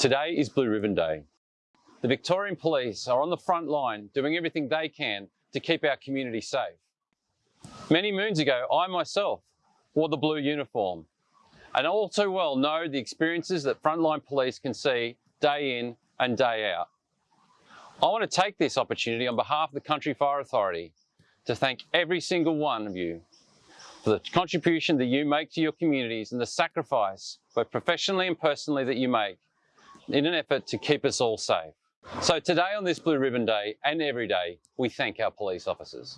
Today is Blue Ribbon Day. The Victorian Police are on the front line doing everything they can to keep our community safe. Many moons ago, I myself wore the blue uniform and all too well know the experiences that frontline police can see day in and day out. I want to take this opportunity on behalf of the Country Fire Authority to thank every single one of you for the contribution that you make to your communities and the sacrifice, both professionally and personally, that you make in an effort to keep us all safe. So today on this Blue Ribbon Day and every day, we thank our police officers.